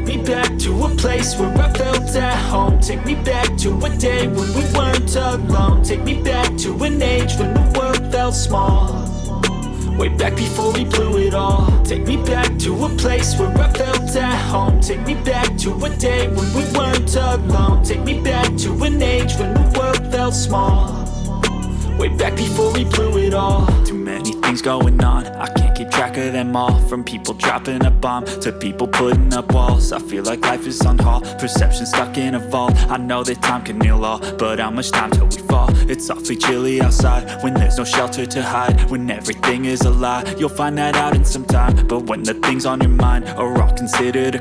back to a place where I felt at home. Take me back to a day when we weren't alone. Take me back to an age when the world felt small. Way back before we blew it all. Take me back to a place where I felt at home. Take me back to a day when we weren't alone. Take me back to an age when the world felt small. Way back before we blew it all things going on. I can't keep track of them all. From people dropping a bomb To people putting up walls. I feel like life is on hold. Perception stuck in a vault. I know that time can heal all But how much time till we fall? It's awfully chilly outside When there's no shelter to hide. When everything is a lie You'll find that out in some time. But when the things on your mind Are all considered